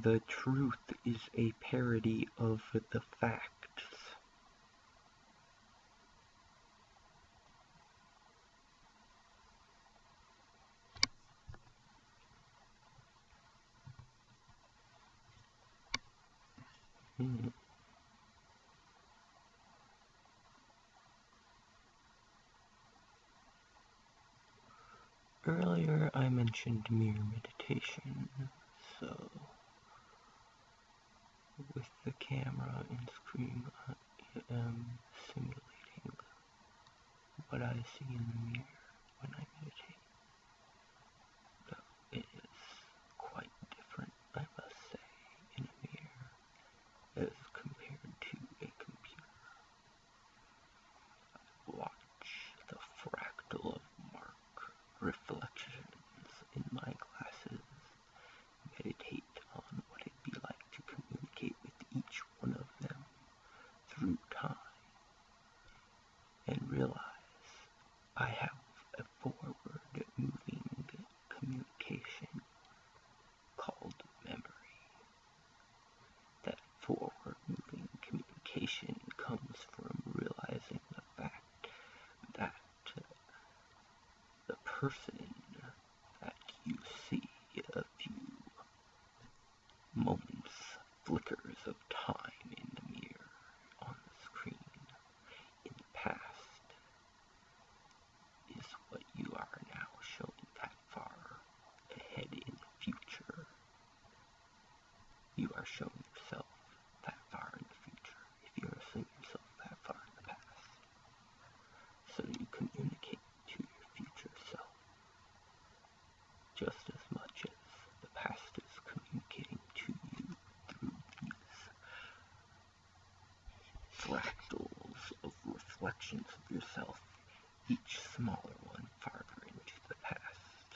The truth is a parody of the facts. Hmm. Earlier I mentioned mere meditation, so with the camera and screen I am simulating what I see in the mirror when I meditate. Though it is quite different, I must say, in a mirror as compared to a computer. Watch the fractal of mark reflections in my glasses meditate on what it'd be like to communicate with each one of them through time and realize I have a forward moving communication called memory. That forward moving communication comes from realizing the fact that the person that you see a few moments, flickers of time in the mirror on the screen in the past is what you are now showing that far ahead in the future. You are showing yourself that far in the future if you are seeing yourself that far in the past. So you communicate to your future self just as much as the past is communicating to you through these fractals of reflections of yourself, each smaller one farther into the past,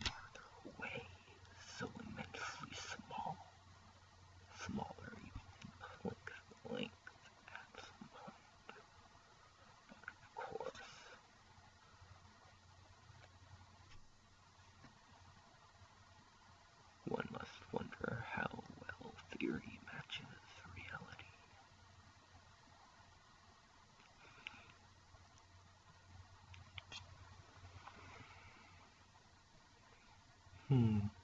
farther away, so immensely small, smaller even than Planck's length at some point. But of course, one must wonder how well theory Hmm.